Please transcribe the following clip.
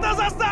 todas as